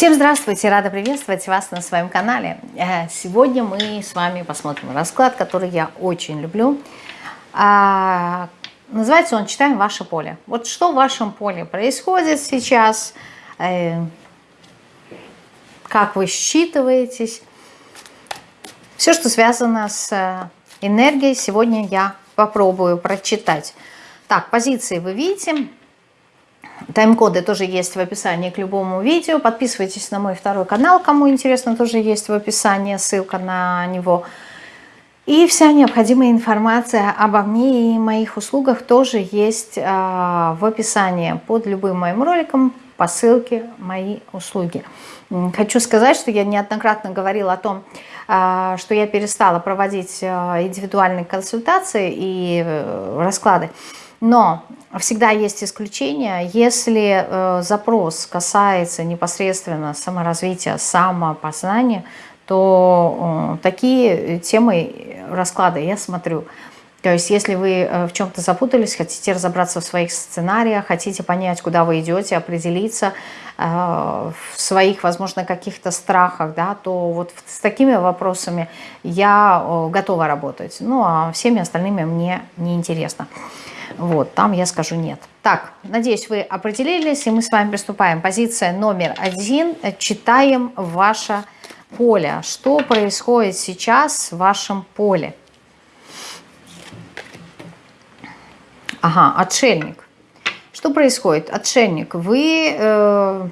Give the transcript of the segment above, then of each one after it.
Всем здравствуйте, рада приветствовать вас на своем канале. Э, сегодня мы с вами посмотрим расклад, который я очень люблю. А, называется он «Читаем ваше поле». Вот что в вашем поле происходит сейчас, э, как вы считываетесь. Все, что связано с э, энергией, сегодня я попробую прочитать. Так, позиции вы видите. Тайм-коды тоже есть в описании к любому видео. Подписывайтесь на мой второй канал, кому интересно, тоже есть в описании ссылка на него. И вся необходимая информация обо мне и моих услугах тоже есть э, в описании под любым моим роликом по ссылке «Мои услуги». Хочу сказать, что я неоднократно говорила о том, э, что я перестала проводить э, индивидуальные консультации и э, расклады. Но всегда есть исключения, если э, запрос касается непосредственно саморазвития, самопознания, то э, такие темы расклада я смотрю. То есть если вы э, в чем-то запутались, хотите разобраться в своих сценариях, хотите понять, куда вы идете, определиться э, в своих, возможно, каких-то страхах, да, то вот с такими вопросами я э, готова работать. Ну а всеми остальными мне не интересно. Вот, там я скажу нет. Так, надеюсь, вы определились, и мы с вами приступаем. Позиция номер один. Читаем ваше поле. Что происходит сейчас в вашем поле? Ага, отшельник. Что происходит? Отшельник. Вы э,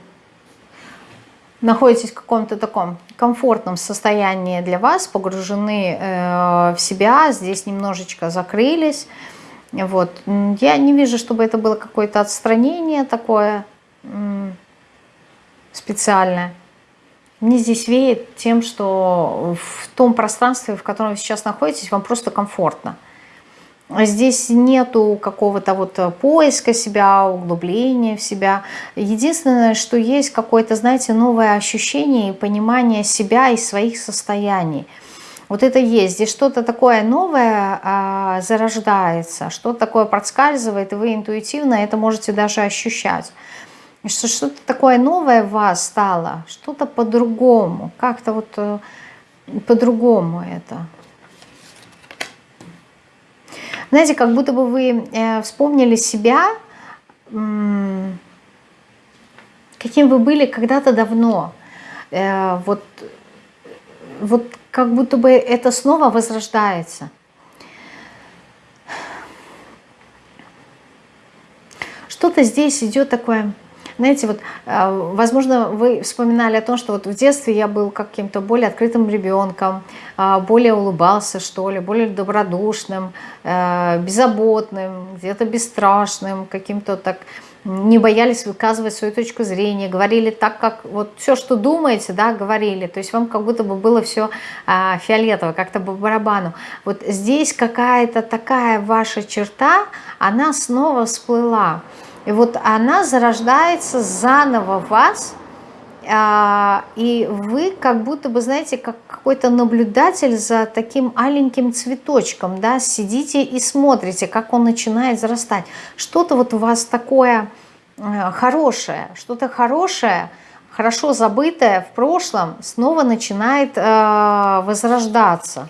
находитесь в каком-то таком комфортном состоянии для вас, погружены э, в себя, здесь немножечко закрылись, вот. Я не вижу, чтобы это было какое-то отстранение такое специальное. Мне здесь веет тем, что в том пространстве, в котором вы сейчас находитесь, вам просто комфортно. Здесь нету какого-то вот поиска себя, углубления в себя. Единственное, что есть какое-то, знаете, новое ощущение и понимание себя и своих состояний – вот это есть. Здесь что-то такое новое а, зарождается, что-то такое проскальзывает, и вы интуитивно это можете даже ощущать. Что что-то такое новое в вас стало, что-то по-другому, как-то вот э, по-другому это. Знаете, как будто бы вы э, вспомнили себя, каким вы были когда-то давно. Э, вот, вот как будто бы это снова возрождается. Что-то здесь идет такое, знаете, вот, э, возможно, вы вспоминали о том, что вот в детстве я был каким-то более открытым ребенком, э, более улыбался, что ли, более добродушным, э, беззаботным, где-то бесстрашным, каким-то так не боялись выказывать свою точку зрения, говорили так, как вот все, что думаете, да, говорили. То есть вам как будто бы было все а, фиолетово, как-то по барабану. Вот здесь какая-то такая ваша черта, она снова всплыла. И вот она зарождается заново в вас, и вы как будто бы, знаете, как какой-то наблюдатель за таким аленьким цветочком, да, сидите и смотрите, как он начинает зарастать. Что-то вот у вас такое э, хорошее, что-то хорошее, хорошо забытое в прошлом снова начинает э, возрождаться.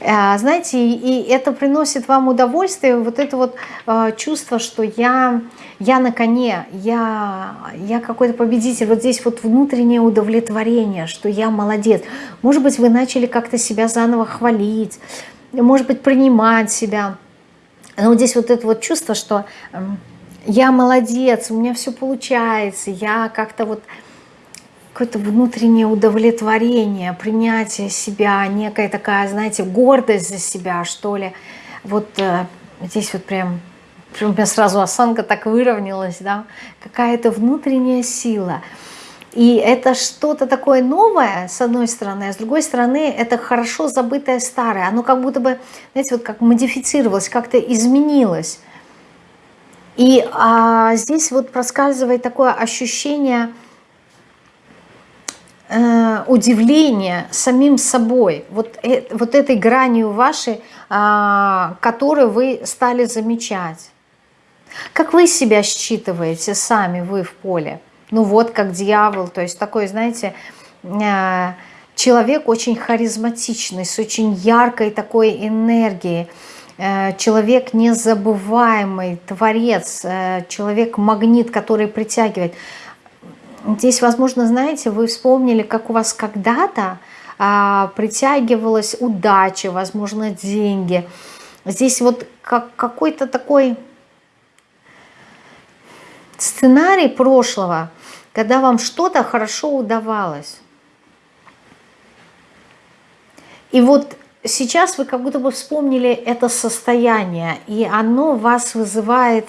Э, знаете, и это приносит вам удовольствие, вот это вот э, чувство, что я, я на коне, я, я какой-то победитель, вот здесь вот внутреннее удовлетворение, что я молодец. Может быть, вы начали как-то себя заново хвалить, может быть, принимать себя. Но здесь вот это вот чувство, что я молодец, у меня все получается, я как-то вот какое-то внутреннее удовлетворение, принятие себя, некая такая, знаете, гордость за себя, что ли. Вот э, здесь вот прям, прям у меня сразу осанка так выровнялась, да, какая-то внутренняя сила. И это что-то такое новое, с одной стороны, а с другой стороны, это хорошо забытое старое. Оно как будто бы, знаете, вот как модифицировалось, как-то изменилось. И а, здесь вот проскальзывает такое ощущение э, удивление самим собой, вот, э, вот этой гранью вашей, э, которую вы стали замечать. Как вы себя считываете сами, вы в поле? ну вот как дьявол, то есть такой, знаете, э, человек очень харизматичный, с очень яркой такой энергией, человек незабываемый, творец, человек-магнит, который притягивает. Здесь, возможно, знаете, вы вспомнили, как у вас когда-то а, притягивалась удача, возможно, деньги. Здесь вот как какой-то такой сценарий прошлого, когда вам что-то хорошо удавалось. И вот сейчас вы как будто бы вспомнили это состояние, и оно вас вызывает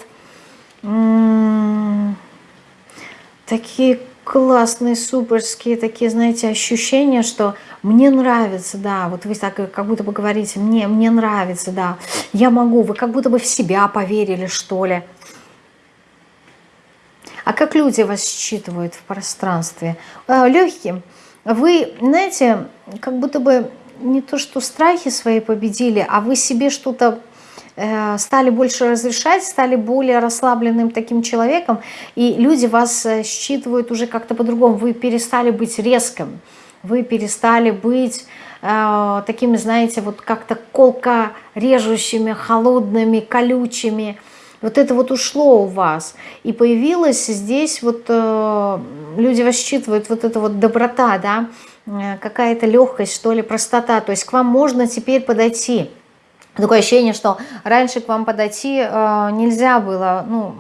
такие классные, суперские, такие, знаете, ощущения, что мне нравится, да, вот вы так как будто бы говорите, мне, мне нравится, да, я могу, вы как будто бы в себя поверили, что ли. А как люди вас считывают в пространстве? А, Легким. Вы, знаете, как будто бы не то, что страхи свои победили, а вы себе что-то э, стали больше разрешать, стали более расслабленным таким человеком, и люди вас э, считывают уже как-то по-другому. Вы перестали быть резким, вы перестали быть э, такими, знаете, вот как-то колко режущими, холодными, колючими. Вот это вот ушло у вас. И появилась здесь вот, э, люди вас считывают, вот эта вот доброта, да, э, какая-то легкость, что ли, простота. То есть к вам можно теперь подойти. Такое ощущение, что раньше к вам подойти э, нельзя было, ну,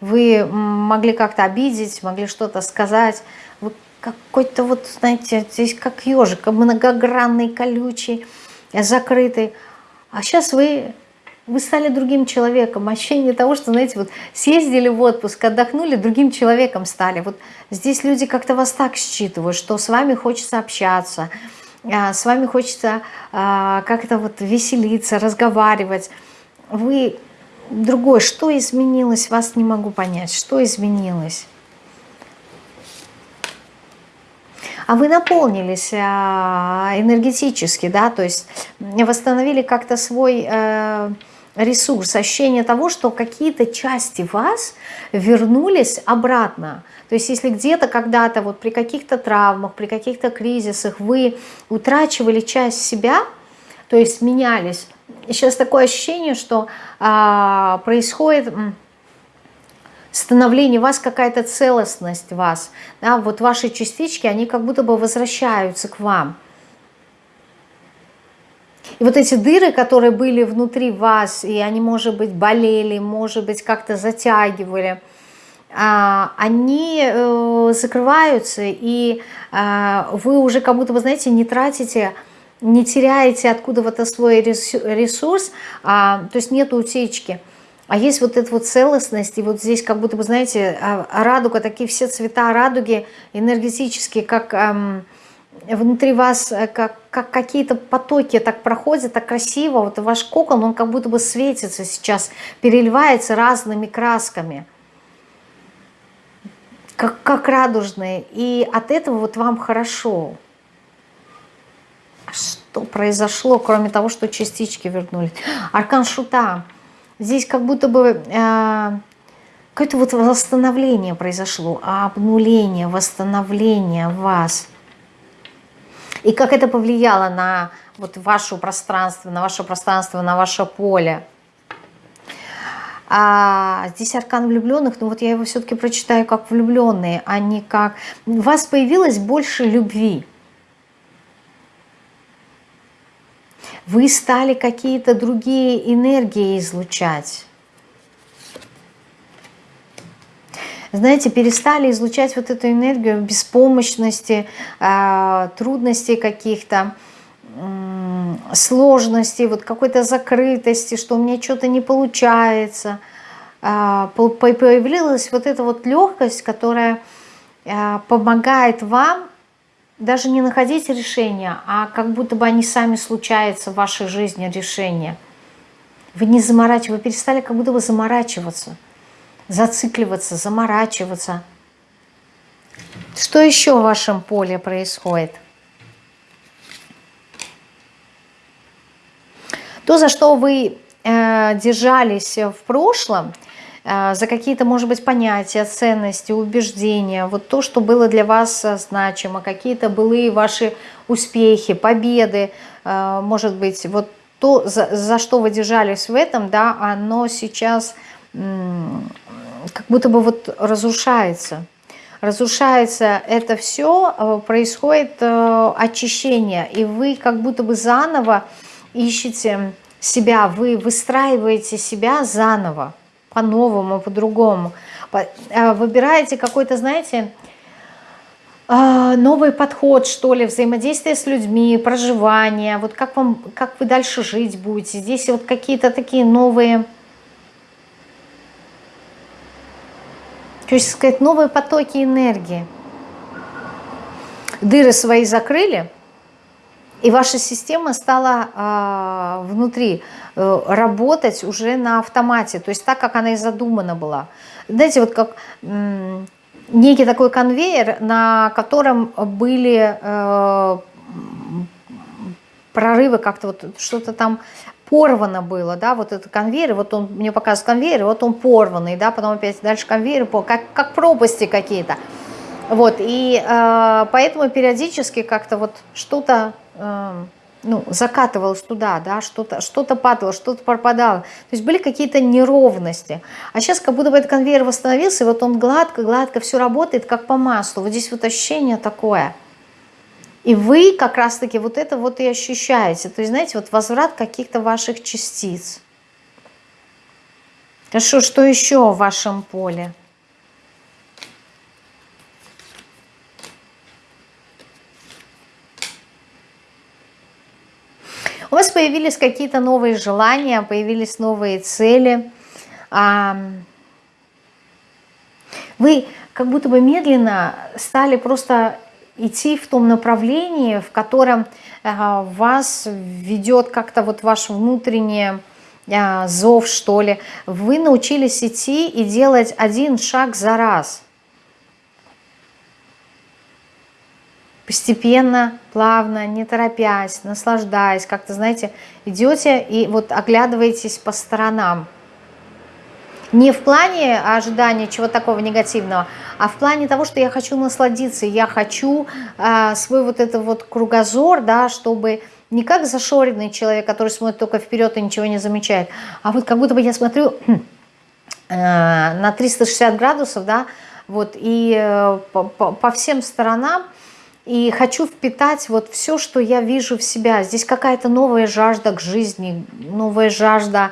вы могли как-то обидеть, могли что-то сказать. Вы какой-то вот, знаете, здесь как ежик, многогранный, колючий, закрытый. А сейчас вы вы стали другим человеком. Ощущение того, что, знаете, вот съездили в отпуск, отдохнули, другим человеком стали. Вот здесь люди как-то вас так считывают, что с вами хочется общаться, с вами хочется а, как-то вот веселиться, разговаривать. Вы другой. Что изменилось, вас не могу понять. Что изменилось? а вы наполнились а, энергетически, да, то есть восстановили как-то свой э, ресурс, ощущение того, что какие-то части вас вернулись обратно. То есть если где-то когда-то вот при каких-то травмах, при каких-то кризисах вы утрачивали часть себя, то есть менялись, сейчас такое ощущение, что а, происходит становление вас, какая-то целостность вас, да, вот ваши частички, они как будто бы возвращаются к вам. И вот эти дыры, которые были внутри вас, и они, может быть, болели, может быть, как-то затягивали, а, они э, закрываются, и а, вы уже как будто, вы знаете, не тратите, не теряете откуда-то свой ресурс, а, то есть нет утечки. А есть вот эта вот целостность, и вот здесь как будто бы, знаете, радуга, такие все цвета радуги энергетические, как внутри вас э, как, как какие-то потоки так проходят, так красиво. Вот ваш кокон, он как будто бы светится сейчас, переливается разными красками, как, как радужные. И от этого вот вам хорошо. Что произошло, кроме того, что частички вернулись? Аркан Шута. Здесь как будто бы... Э, какое-то вот восстановление произошло, обнуление, восстановление вас – и как это повлияло на вот ваше пространство, на ваше пространство, на ваше поле. А здесь аркан влюбленных, но вот я его все-таки прочитаю как влюбленные, а не как... У вас появилось больше любви. Вы стали какие-то другие энергии излучать. Знаете, перестали излучать вот эту энергию беспомощности, а, трудностей каких-то, сложностей, вот какой-то закрытости, что у меня что-то не получается. А, появилась вот эта вот легкость, которая а, помогает вам даже не находить решения, а как будто бы они сами случаются в вашей жизни, решения. Вы не заморачиваетесь, вы перестали как будто бы заморачиваться зацикливаться, заморачиваться. Что еще в вашем поле происходит? То, за что вы э, держались в прошлом, э, за какие-то, может быть, понятия, ценности, убеждения, вот то, что было для вас значимо, какие-то былые ваши успехи, победы, может быть, вот то, за, за что вы держались в этом, да, оно сейчас как будто бы вот разрушается. Разрушается это все, происходит очищение, и вы как будто бы заново ищете себя, вы выстраиваете себя заново, по-новому, по-другому. Э, выбираете какой-то, знаете, э, новый подход, что ли, взаимодействие с людьми, проживание, вот как, вам, как вы дальше жить будете. Здесь вот какие-то такие новые, хочу сказать, новые потоки энергии. Дыры свои закрыли – и ваша система стала э, внутри э, работать уже на автомате, то есть так, как она и задумана была. Знаете, вот как э, некий такой конвейер, на котором были э, прорывы, как-то вот что-то там порвано было, да, вот этот конвейер, вот он мне показывает конвейер, вот он порванный, да, потом опять дальше конвейер, как, как пропасти какие-то. Вот, и э, поэтому периодически как-то вот что-то э, ну, закатывалось туда, да, что-то что, -то, падало, что-то пропадало. То есть были какие-то неровности. А сейчас как будто бы этот конвейер восстановился, и вот он гладко-гладко все работает, как по маслу. Вот здесь вот ощущение такое. И вы как раз-таки вот это вот и ощущаете. То есть, знаете, вот возврат каких-то ваших частиц. Хорошо, что еще в вашем поле? У вас появились какие-то новые желания, появились новые цели. Вы как будто бы медленно стали просто идти в том направлении, в котором вас ведет как-то вот ваш внутренний зов, что ли. Вы научились идти и делать один шаг за раз – постепенно, плавно, не торопясь, наслаждаясь, как-то, знаете, идете и вот оглядываетесь по сторонам. Не в плане ожидания чего-то такого негативного, а в плане того, что я хочу насладиться, я хочу э, свой вот этот вот кругозор, да, чтобы не как зашоренный человек, который смотрит только вперед и ничего не замечает, а вот как будто бы я смотрю э, на 360 градусов, да, вот, и э, по, по, всем сторонам, и хочу впитать вот все, что я вижу в себя. Здесь какая-то новая жажда к жизни, новая жажда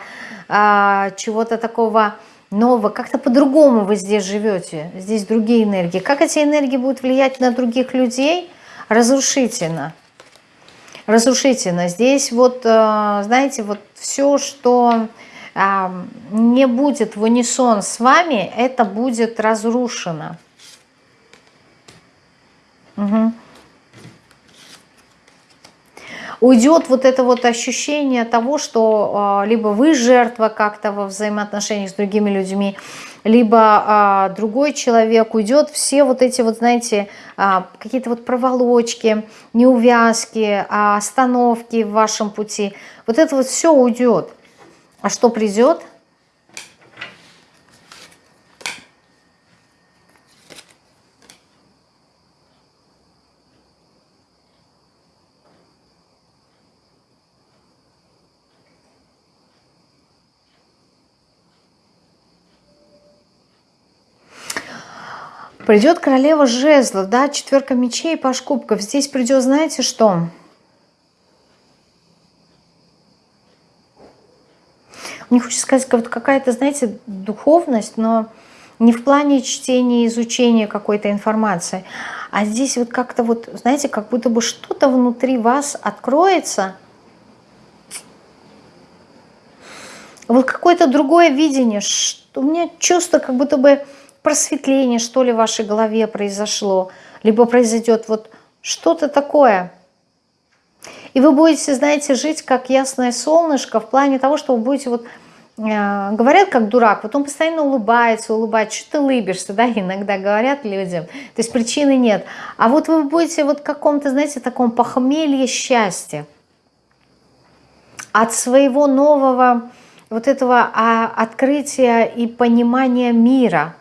а, чего-то такого нового. Как-то по-другому вы здесь живете, здесь другие энергии. Как эти энергии будут влиять на других людей? Разрушительно. Разрушительно. Здесь вот, а, знаете, вот все, что а, не будет в унисон с вами, это будет разрушено. Угу. Уйдет вот это вот ощущение того, что э, либо вы жертва как-то во взаимоотношениях с другими людьми, либо э, другой человек уйдет, все вот эти вот, знаете, э, какие-то вот проволочки, неувязки, остановки в вашем пути, вот это вот все уйдет. А что придет? Придет королева жезлов, да, четверка мечей, паш кубков. Здесь придет, знаете что? Мне хочется сказать, какая-то, знаете, духовность, но не в плане чтения, изучения какой-то информации, а здесь вот как-то вот, знаете, как будто бы что-то внутри вас откроется, вот какое-то другое видение, что у меня чувство, как будто бы просветление, что ли, в вашей голове произошло, либо произойдет вот что-то такое. И вы будете, знаете, жить как ясное солнышко в плане того, что вы будете вот э, говорят как дурак, вот он постоянно улыбается, улыбается, что ты улыбишься, да, иногда говорят людям, то есть причины нет. А вот вы будете вот в каком-то, знаете, таком похмелье счастья от своего нового вот этого а, открытия и понимания мира.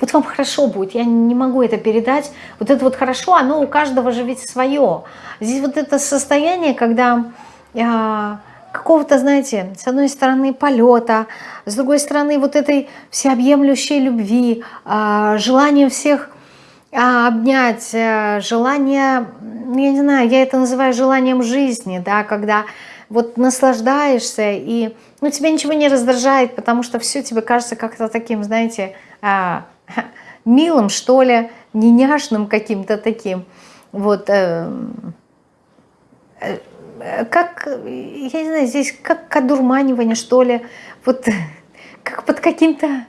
Вот вам хорошо будет, я не могу это передать. Вот это вот хорошо, оно у каждого же ведь свое. Здесь вот это состояние, когда а, какого-то, знаете, с одной стороны полета, с другой стороны вот этой всеобъемлющей любви, а, желание всех а, обнять, э, желание, я не знаю, я это называю желанием жизни, да, когда вот наслаждаешься и ну, тебя ничего не раздражает, потому что все тебе кажется как-то таким, знаете, а, милым, что ли, не няшным каким-то таким. Вот, э, э, как, я не знаю, здесь как одурманивание, что ли, вот как под каким-то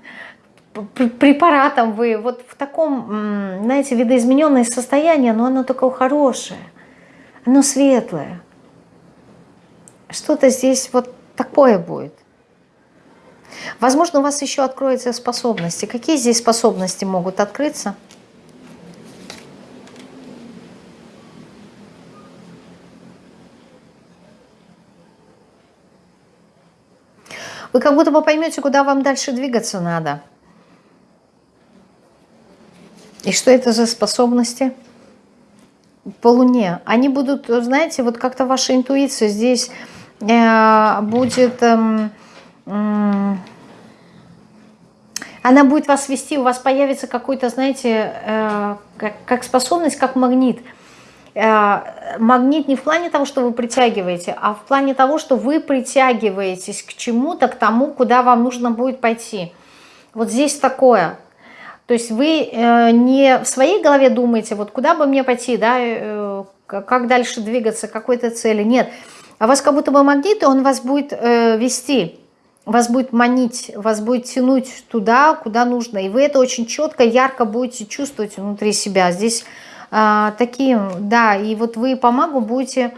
препаратом вы, вот в таком, знаете, видоизмененное состояние, но оно такое хорошее, оно светлое. Что-то здесь вот такое будет. Возможно, у вас еще откроются способности. Какие здесь способности могут открыться? Вы как будто бы поймете, куда вам дальше двигаться надо. И что это за способности? По Луне. Они будут, знаете, вот как-то ваша интуиция здесь э, будет... Э, она будет вас вести, у вас появится какой-то, знаете, э, как, способность, как магнит. Э, магнит не в плане того, что вы притягиваете, а в плане того, что вы притягиваетесь к чему-то, к тому, куда вам нужно будет пойти. Вот здесь такое. То есть вы э, не в своей голове думаете, вот куда бы мне пойти, да, как дальше двигаться, какой-то цели. Нет. А вас как будто бы магнит, и он вас будет вести вас будет манить, вас будет тянуть туда, куда нужно. И вы это очень четко, ярко будете чувствовать внутри себя. Здесь а, такие, да, и вот вы по магу будете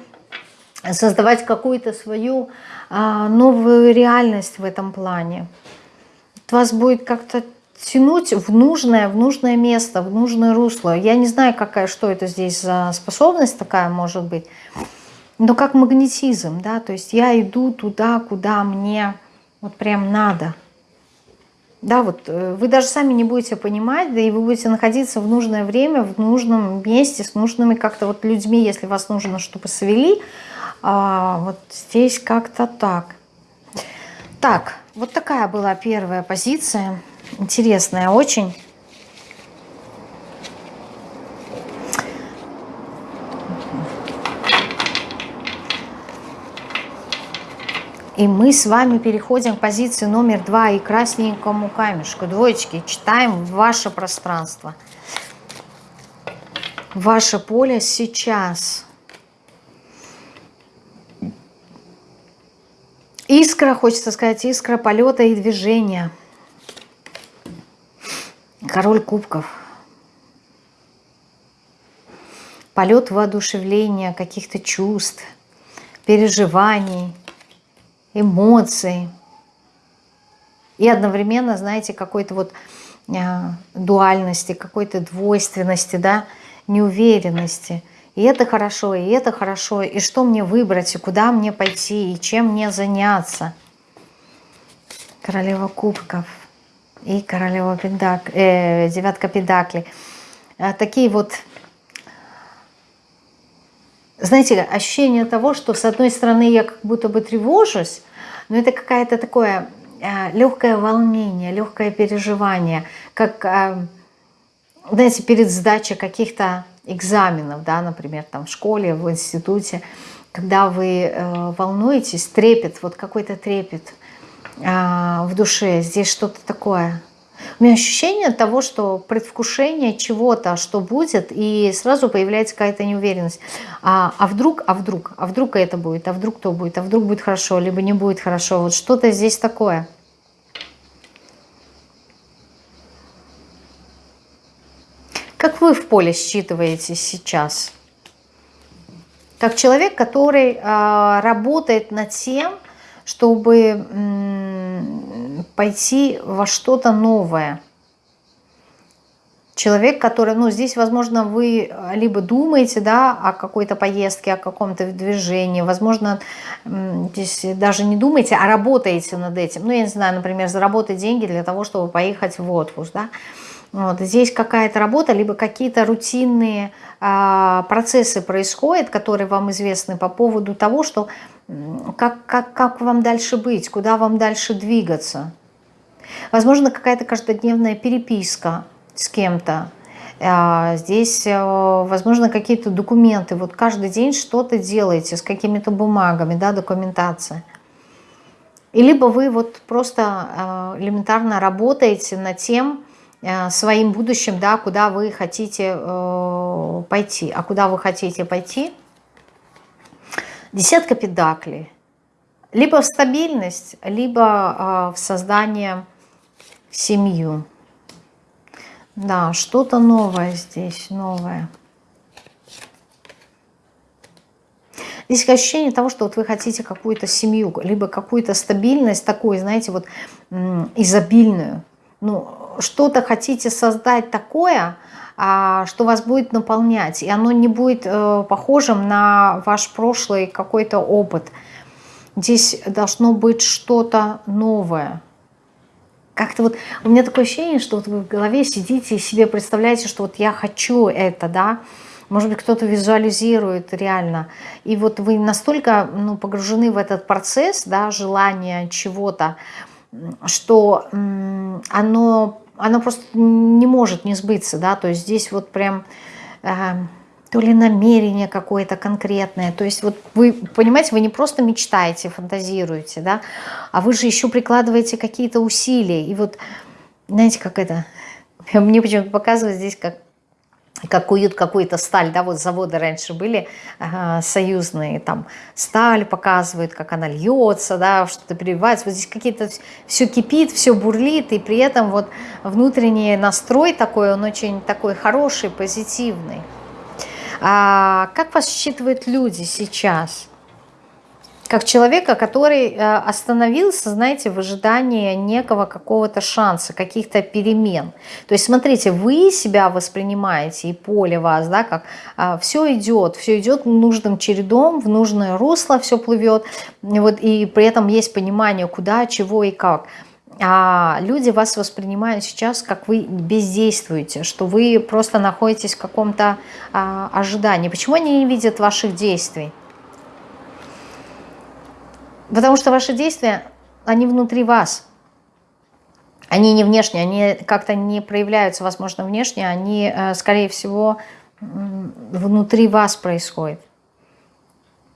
создавать какую-то свою а, новую реальность в этом плане. Вас будет как-то тянуть в нужное, в нужное место, в нужное русло. Я не знаю, какая, что это здесь за способность такая может быть, но как магнетизм, да, то есть я иду туда, куда мне вот прям надо. Да, вот э, вы даже сами не будете понимать, да и вы будете находиться в нужное время, в нужном месте, с нужными как-то вот людьми, если вас нужно, чтобы свели. А, вот здесь как-то так. Так, вот такая была первая позиция. Интересная очень. И мы с вами переходим к позиции номер два и красненькому камешку. Двоечки, читаем ваше пространство. Ваше поле сейчас. Искра, хочется сказать, искра полета и движения. Король кубков. Полет воодушевления, каких-то чувств, переживаний эмоций. И одновременно, знаете, какой-то вот э, дуальности, какой-то двойственности, да, неуверенности. И это хорошо, и это хорошо, и что мне выбрать, и куда мне пойти, и чем мне заняться. Королева кубков и королева педак, э, девятка педакли. Э, такие вот знаете, ощущение того, что с одной стороны я как будто бы тревожусь, но это какое-то такое э, легкое волнение, легкое переживание, как, э, знаете, перед сдачей каких-то экзаменов, да, например, там в школе, в институте, когда вы э, волнуетесь, трепет, вот какой-то трепет в душе, здесь что-то такое – у меня ощущение того, что предвкушение чего-то, что будет, и сразу появляется какая-то неуверенность. А, а вдруг, а вдруг, а вдруг это будет, а вдруг то будет, а вдруг будет хорошо, либо не будет хорошо. Вот что-то здесь такое. Как вы в поле считываете сейчас? Как человек, который э, работает над тем, чтобы пойти во что-то новое. Человек, который, ну, здесь, возможно, вы либо думаете, да, о какой-то поездке, о каком-то движении, возможно, здесь даже не думаете, а работаете над этим. Ну, я не знаю, например, заработать деньги для того, чтобы поехать в отпуск, да. Вот, здесь какая-то работа, либо какие-то рутинные процессы происходят, которые вам известны по поводу того, что как, как, как вам дальше быть, куда вам дальше двигаться. Возможно, какая-то каждодневная переписка с кем-то. А, здесь, э, возможно, какие-то документы. Вот каждый день что-то делаете с какими-то бумагами, да, документация. И либо вы вот просто э, элементарно работаете над тем, своим будущим, да, куда вы хотите пойти. А куда вы хотите пойти? Десятка педаклей. Либо в стабильность, либо в создание семью. Да, что-то новое здесь, новое. Здесь ощущение того, что вот вы хотите какую-то семью, либо какую-то стабильность такую, знаете, вот изобильную. Ну, что-то хотите создать такое, а, что вас будет наполнять, и оно не будет э, похожим на ваш прошлый какой-то опыт. Здесь должно быть что-то новое. Как-то вот у меня такое ощущение, что вот вы в голове сидите и себе представляете, что вот я хочу это, да, может быть, кто-то визуализирует реально. И вот вы настолько ну, погружены в этот процесс, да, желания чего-то, что оно, оно просто не может не сбыться, да, то есть здесь вот прям... Э, то ли намерение какое-то конкретное. То есть вот вы, понимаете, вы не просто мечтаете, фантазируете, да, а вы же еще прикладываете какие-то усилия. И вот, знаете, как это, мне почему-то показывают здесь, как как куют какую-то сталь, да, вот заводы раньше были ага, союзные, там сталь показывают, как она льется, да, что-то переливается, вот здесь какие-то, все кипит, все бурлит, и при этом вот внутренний настрой такой, он очень такой хороший, позитивный. А как вас считывают люди сейчас? Как человека, который э, остановился, знаете, в ожидании некого какого-то шанса, каких-то перемен. То есть, смотрите, вы себя воспринимаете, и поле вас, да, как а, все идет, все идет нужным чередом, в нужное русло все плывет, вот, и при этом есть понимание, куда, чего и как а люди вас воспринимают сейчас, как вы бездействуете, что вы просто находитесь в каком-то а, ожидании. Почему они не видят ваших действий? Потому что ваши действия, они внутри вас. Они не внешние, они как-то не проявляются, возможно, внешне, они, э, скорее всего, внутри вас происходят.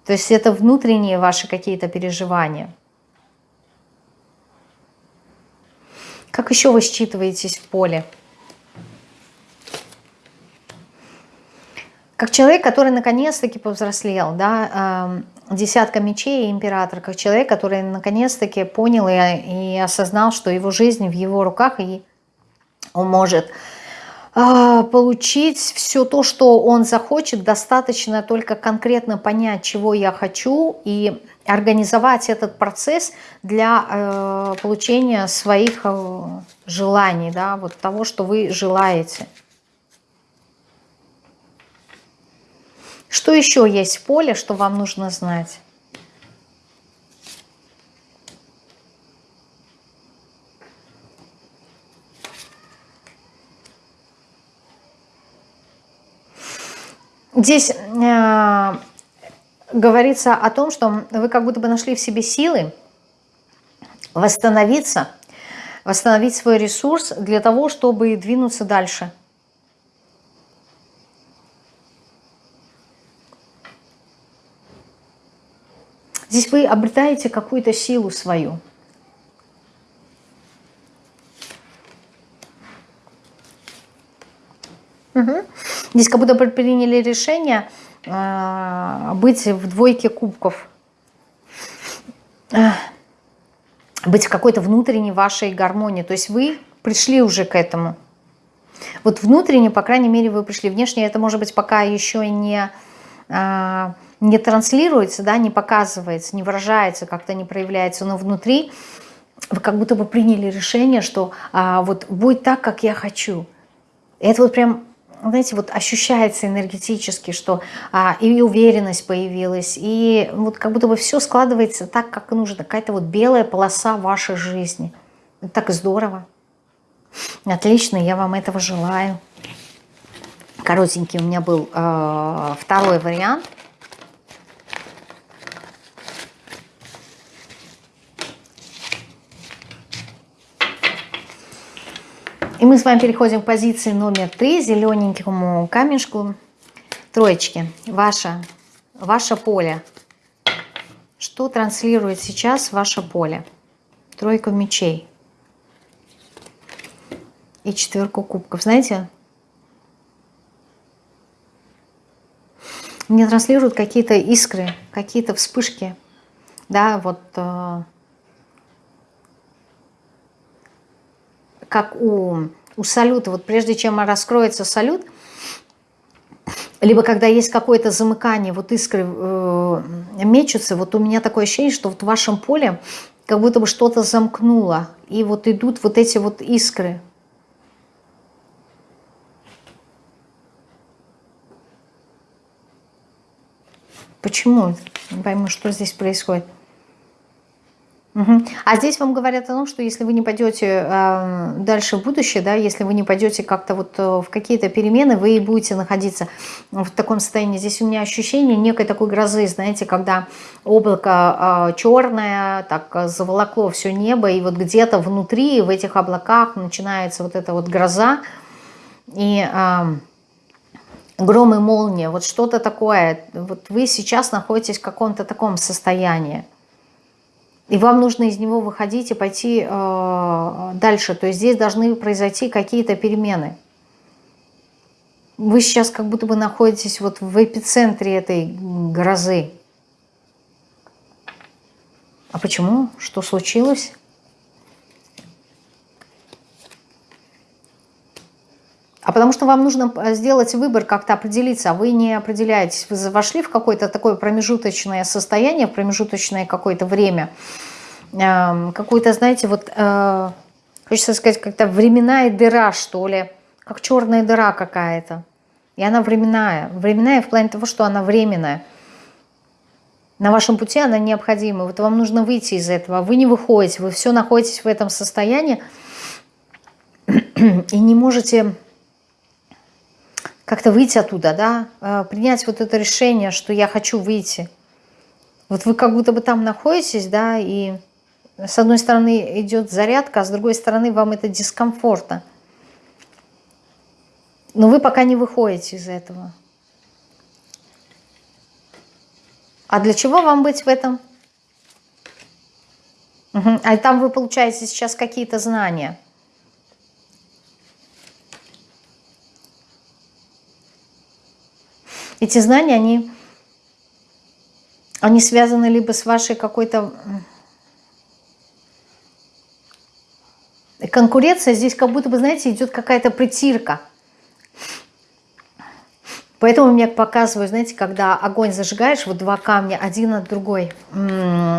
То есть это внутренние ваши какие-то переживания – Как еще вы считываетесь в поле? Как человек, который наконец-таки повзрослел, да, десятка мечей и император, как человек, который наконец-таки понял и, и осознал, что его жизнь в его руках, и он может а, получить все то, что он захочет, достаточно только конкретно понять, чего я хочу, и организовать этот процесс для э, получения своих э, желаний, да, вот того, что вы желаете. Что еще есть в поле, что вам нужно знать? Здесь э, говорится о том, что вы как будто бы нашли в себе силы восстановиться, восстановить свой ресурс для того, чтобы двинуться дальше. Здесь вы обретаете какую-то силу свою. Угу. Здесь как будто приняли решение – а, быть в двойке кубков, быть в какой-то внутренней вашей гармонии. То есть вы пришли уже к этому. Вот внутренне, по крайней мере, вы пришли. Внешне это, может быть, пока еще не, а, не транслируется, да, не показывается, не выражается, как-то не проявляется, но внутри вы как будто бы приняли решение, что а, вот будет так, как я хочу. Это вот прям, знаете, вот ощущается энергетически, что а, и уверенность появилась, и вот как будто бы все складывается так, как нужно. Какая-то вот белая полоса вашей жизни. Так здорово. Отлично, я вам этого желаю. Коротенький у меня был э, второй вариант. И мы с вами переходим к позиции номер три, зелененькому камешку. Троечки, ваше, ваше поле. Что транслирует сейчас ваше поле? Тройка мечей. И четверку кубков. Знаете, мне транслируют какие-то искры, какие-то вспышки. Да, вот как у, у салюта, вот прежде чем раскроется салют, либо когда есть какое-то замыкание, вот искры э, мечутся, вот у меня такое ощущение, что вот в вашем поле как будто бы что-то замкнуло, и вот идут вот эти вот искры. Почему? Не пойму, что здесь происходит. Угу. А здесь вам говорят о том, что если вы не пойдете э, дальше в будущее, да, если вы не пойдете как-то вот э, в какие-то перемены, вы будете находиться в таком состоянии. Здесь у меня ощущение некой такой грозы, знаете, когда облако э, черное, так заволокло все небо, и вот где-то внутри, в этих облаках начинается вот эта вот гроза, и... Э, гром и молния, вот что-то такое, вот вы сейчас находитесь в каком-то таком состоянии. И вам нужно из него выходить и пойти э, дальше. То есть здесь должны произойти какие-то перемены. Вы сейчас как будто бы находитесь вот в эпицентре этой грозы. А почему? Что случилось? А потому что вам нужно сделать выбор, как-то определиться, а вы не определяетесь. Вы вошли в какое-то такое промежуточное состояние, промежуточное какое-то время, эм, какую-то, знаете, вот, э, хочется сказать, как-то временная дыра, что ли, как черная дыра какая-то. И она временная. Временная в плане того, что она временная. На вашем пути она необходима. Вот вам нужно выйти из этого. Вы не выходите, вы все находитесь в этом состоянии и не можете как-то выйти оттуда, да, э, принять вот это решение, что я хочу выйти. Вот вы как будто бы там находитесь, да, и с одной стороны идет зарядка, а с другой стороны вам это дискомфортно. Но вы пока не выходите из этого. А для чего вам быть в этом? Угу. А там вы получаете сейчас какие-то знания – Эти знания, они, они связаны либо с вашей какой-то... Конкуренция здесь как будто бы, знаете, идет какая-то притирка. Поэтому мне показывают, знаете, когда огонь зажигаешь, вот два камня, один от другой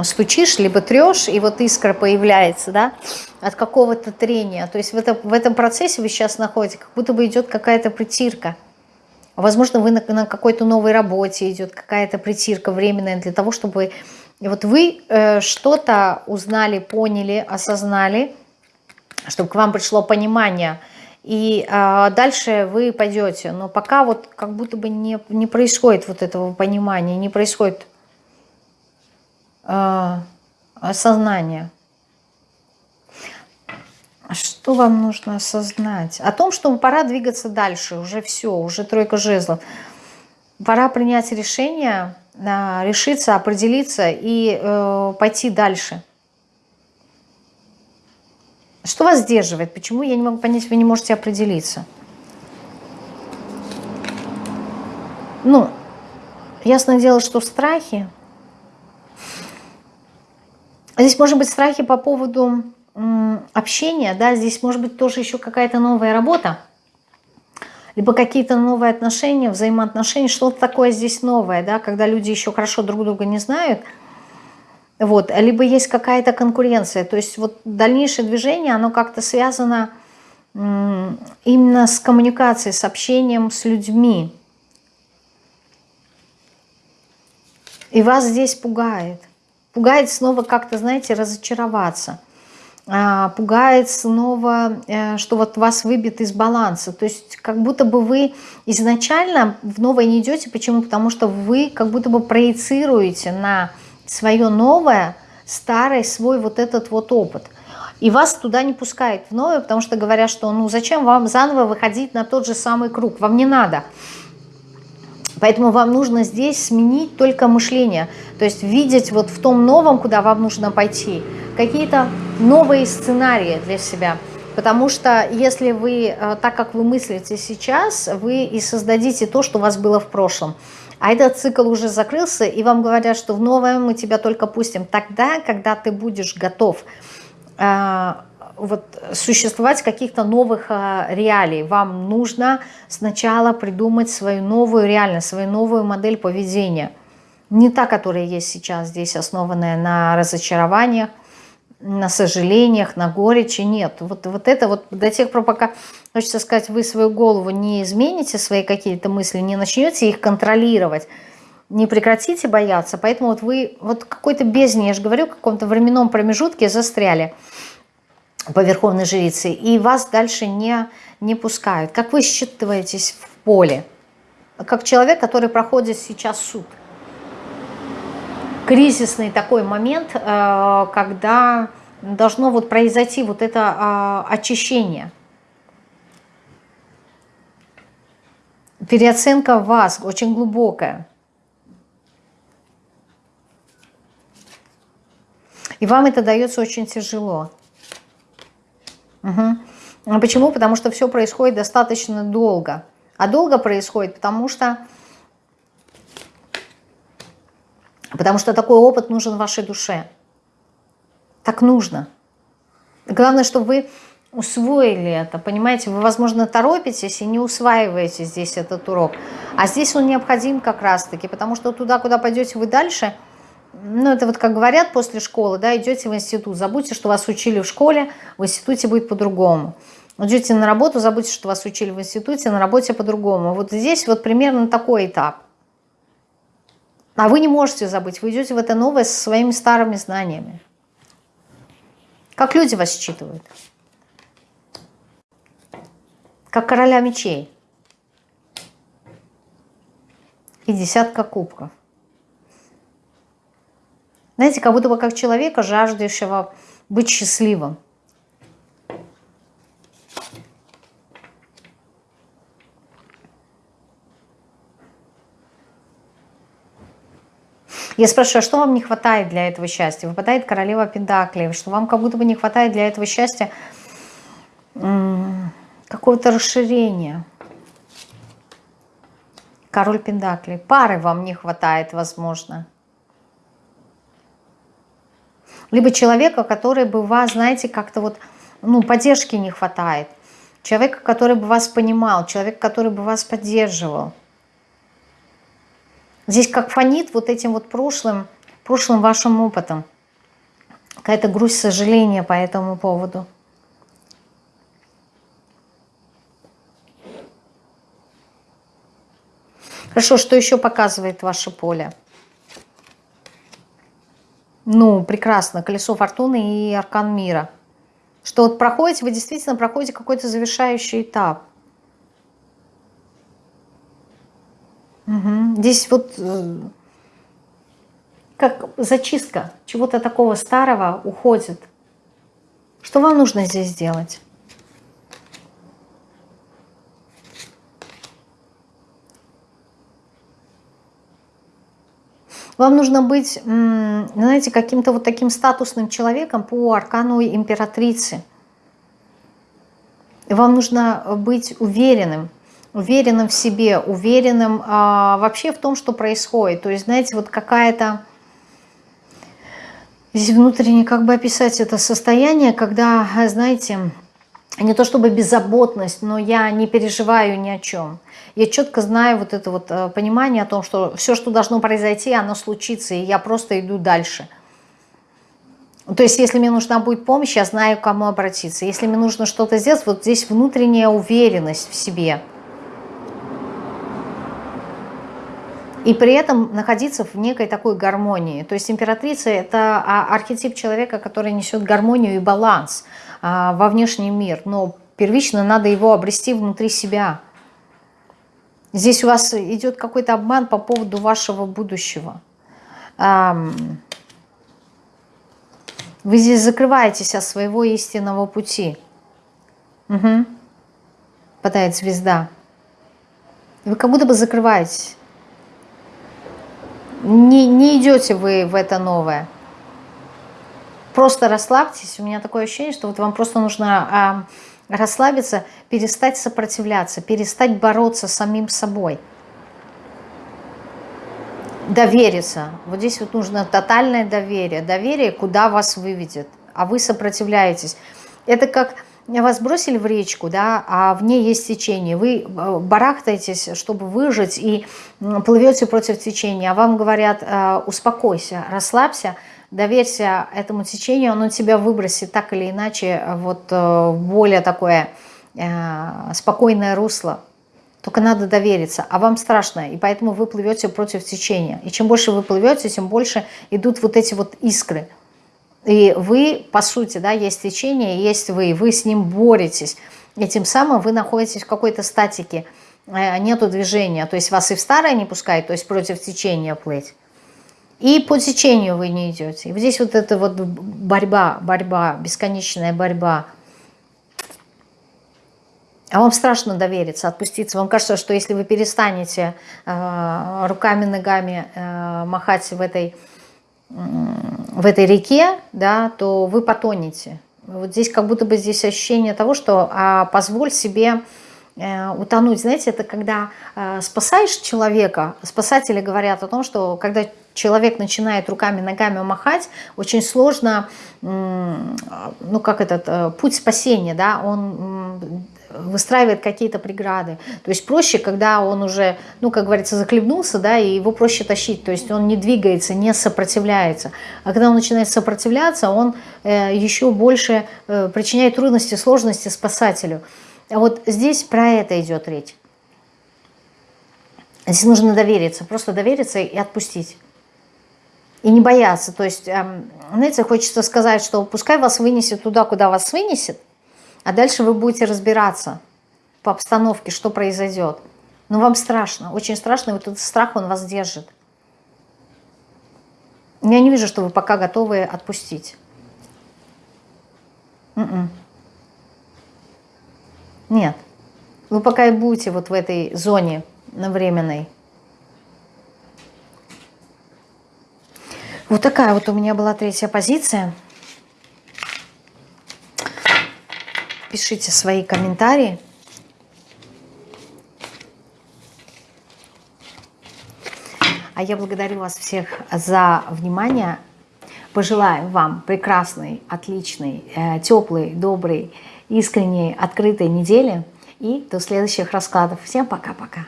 стучишь, либо трешь, и вот искра появляется, да, от какого-то трения. То есть в этом, в этом процессе вы сейчас находитесь, как будто бы идет какая-то притирка. Возможно, вы на, на какой-то новой работе идет какая-то притирка временная для того, чтобы вот вы э, что-то узнали, поняли, осознали, чтобы к вам пришло понимание, и э, дальше вы пойдете. Но пока вот как будто бы не, не происходит вот этого понимания, не происходит э, осознания. А что вам нужно осознать? О том, что пора двигаться дальше, уже все, уже тройка жезлов. Пора принять решение, а, решиться, определиться и э, пойти дальше. Что вас сдерживает? Почему, я не могу понять, вы не можете определиться? Ну, ясное дело, что страхи. Здесь может быть страхи по поводу общения, да, здесь может быть тоже еще какая-то новая работа, либо какие-то новые отношения, взаимоотношения, что-то такое здесь новое, да, когда люди еще хорошо друг друга не знают, вот, либо есть какая-то конкуренция, то есть вот дальнейшее движение, оно как-то связано именно с коммуникацией, с общением с людьми. И вас здесь пугает. Пугает снова как-то, знаете, разочароваться. А, пугает снова, э, что вот вас выбит из баланса. То есть как будто бы вы изначально в новое не идете. Почему? Потому что вы как будто бы проецируете на свое новое, старый свой вот этот вот опыт. И вас туда не пускают в новое, потому что говорят, что ну зачем вам заново выходить на тот же самый круг, вам не надо. Поэтому вам нужно здесь сменить только мышление, то есть видеть вот в том новом, куда вам нужно пойти, какие-то новые сценарии для себя. Потому что если вы, э, так как вы мыслите сейчас, вы и создадите то, что у вас было в прошлом. А этот цикл уже закрылся, и вам говорят, что в новое мы тебя только пустим тогда, когда ты будешь готов э, вот, существовать каких-то новых э, реалий. Вам нужно сначала придумать свою новую реальность, свою новую модель поведения. Не та, которая есть сейчас здесь, основанная на разочарованиях, на сожалениях, на горечи. Нет, вот, вот это вот до тех пор, пока, хочется сказать, вы свою голову не измените, свои какие-то мысли, не начнете их контролировать, не прекратите бояться, поэтому вот вы вот какой-то бездне, я же говорю, в каком-то временном промежутке застряли по Верховной Жрице, и вас дальше не, не пускают. Как вы считываетесь в поле? Как человек, который проходит сейчас суд – кризисный такой момент, э, когда должно вот произойти вот это э, очищение. Переоценка вас очень глубокая. И вам это дается очень тяжело. Угу. Почему? Потому что все происходит достаточно долго. А долго происходит, потому что Потому что такой опыт нужен вашей душе. Так нужно. Главное, чтобы вы усвоили это, понимаете, вы, возможно, торопитесь и не усваиваете здесь этот урок, а здесь он необходим как раз-таки, потому что туда, куда пойдете вы дальше, ну, это вот как говорят после школы, да, идете в институт, забудьте, что вас учили в школе, в институте будет по-другому. Идете на работу, забудьте, что вас учили в институте, на работе по-другому. Вот здесь вот примерно такой этап. А вы не можете забыть, вы идете в это новое со своими старыми знаниями. Как люди вас считывают? Как короля мечей. И десятка кубков. Знаете, как будто бы как человека, жаждущего быть счастливым. Я спрашиваю, а что вам не хватает для этого счастья? Выпадает королева Пентаклей, что вам как будто бы не хватает для этого счастья какого-то расширения. Король Пентаклей. Пары вам не хватает, возможно. Либо человека, который бы вас, знаете, как-то вот, ну, поддержки не хватает. Человека, который бы вас понимал, человек, который бы вас поддерживал. Здесь как фонит вот этим вот прошлым, прошлым вашим опытом. Какая-то грусть, сожаление по этому поводу. Хорошо, что еще показывает ваше поле? Ну, прекрасно. Колесо фортуны и аркан мира. Что вот проходите, вы действительно проходите какой-то завершающий этап. Угу. Здесь вот э, как зачистка чего-то такого старого уходит. Что вам нужно здесь сделать? Вам нужно быть, знаете, каким-то вот таким статусным человеком по аркану императрицы. Вам нужно быть уверенным, уверенным в себе, уверенным а, вообще в том, что происходит. То есть, знаете, вот какая-то... Здесь внутренне как бы описать это состояние, когда, знаете, не то чтобы беззаботность, но я не переживаю ни о чем. Я четко знаю вот это вот э, понимание о том, что все, что должно произойти, оно случится, и я просто иду дальше. То есть, если мне нужна будет помощь, я знаю, к кому обратиться. Если мне нужно что-то сделать, вот здесь внутренняя уверенность в себе. И при этом находиться в некой такой гармонии. То есть императрица – это а, архетип человека, который несет гармонию и баланс а, во внешний мир. Но первично надо его обрести внутри себя. Здесь у вас идет какой-то обман по поводу вашего будущего. Вы здесь закрываетесь от своего истинного пути. Угу. Падает звезда. Вы как будто бы закрываетесь. Не, не идете вы в это новое. Просто расслабьтесь. У меня такое ощущение, что вот вам просто нужно а, расслабиться, перестать сопротивляться, перестать бороться с самим собой довериться. Вот здесь вот нужно тотальное доверие. Доверие, куда вас выведет, а вы сопротивляетесь. Это как вас бросили в речку, да, а в ней есть течение. Вы э, барахтаетесь, чтобы выжить, и плывете против течения. А вам говорят, э, успокойся, расслабься, доверься этому течению, оно тебя выбросит так или иначе вот э, более такое спокойное русло. Только надо довериться, а вам страшно, и поэтому вы плывете против течения. И чем больше вы плывете, тем больше идут вот эти вот искры. И вы, по сути, да, есть течение, есть вы, вы с ним боретесь. И тем самым вы находитесь в какой-то статике, э, нету движения. То есть вас и в старое не пускает, то есть против течения плыть. И по течению вы не идете. И здесь вот эта вот борьба, борьба, бесконечная борьба – а вам страшно довериться, отпуститься. Вам кажется, что если вы перестанете э, руками, ногами э, махать в этой, в этой реке, да, то вы потонете. Вот здесь как будто бы здесь ощущение того, что а, позволь себе э, утонуть. Знаете, это когда э, спасаешь человека, спасатели говорят о том, что когда человек начинает руками, ногами махать, очень сложно, ну как этот, э, путь спасения, да, он выстраивает какие-то преграды. То есть проще, когда он уже, ну, как говорится, захлебнулся, да, и его проще тащить. То есть он не двигается, не сопротивляется. А когда он начинает сопротивляться, он э, еще больше э, причиняет трудности, сложности спасателю. А вот здесь про это идет речь. Здесь нужно довериться, просто довериться и отпустить. И не бояться. То есть, эм, знаете, хочется сказать, что пускай вас вынесет туда, куда вас вынесет, а дальше вы будете разбираться по обстановке, что произойдет. Но вам страшно, очень страшно, и вот этот страх, он вас держит. Я не вижу, что вы пока готовы отпустить. М-м. Нет. Вы пока и будете вот в этой зоне временной. Вот такая вот у меня была третья позиция. Пишите свои комментарии. А я благодарю вас всех за внимание. Пожелаю вам прекрасной, отличной, э, теплой, доброй, искренней, открытой недели. И до следующих раскладов. Всем пока-пока.